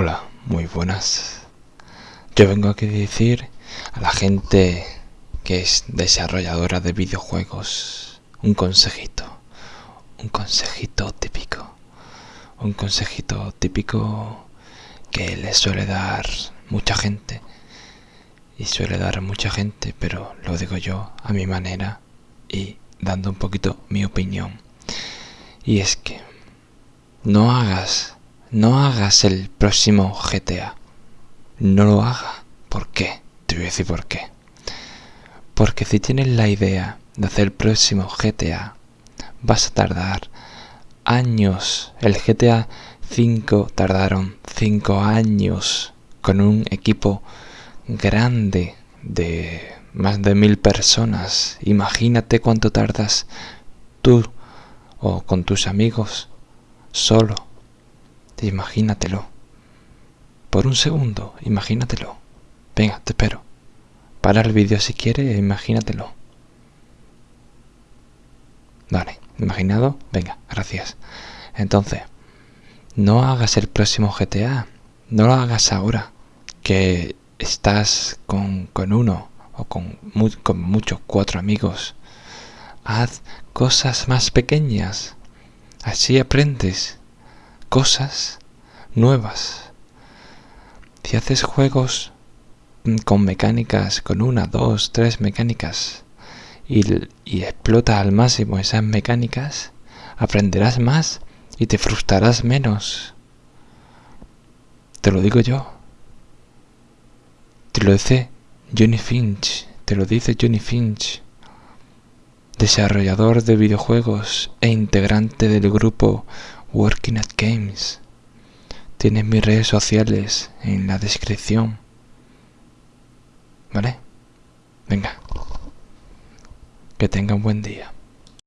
Hola, muy buenas. Yo vengo aquí a decir a la gente que es desarrolladora de videojuegos un consejito. Un consejito típico. Un consejito típico que le suele dar mucha gente. Y suele dar mucha gente, pero lo digo yo a mi manera y dando un poquito mi opinión. Y es que no hagas no hagas el próximo GTA. No lo haga. ¿Por qué? Te voy a decir por qué. Porque si tienes la idea de hacer el próximo GTA, vas a tardar años. El GTA 5 tardaron 5 años con un equipo grande de más de mil personas. Imagínate cuánto tardas tú o con tus amigos solo imagínatelo. Por un segundo, imagínatelo. Venga, te espero. Para el vídeo si quieres, imagínatelo. Vale, imaginado. Venga, gracias. Entonces, no hagas el próximo GTA. No lo hagas ahora. Que estás con, con uno o con, con muchos cuatro amigos. Haz cosas más pequeñas. Así aprendes cosas nuevas. Si haces juegos con mecánicas, con una, dos, tres mecánicas, y, y explotas al máximo esas mecánicas, aprenderás más y te frustrarás menos. Te lo digo yo. Te lo dice Johnny Finch. Te lo dice Johnny Finch. Desarrollador de videojuegos e integrante del grupo Working at Games. Tienes mis redes sociales en la descripción. ¿Vale? Venga. Que tenga un buen día.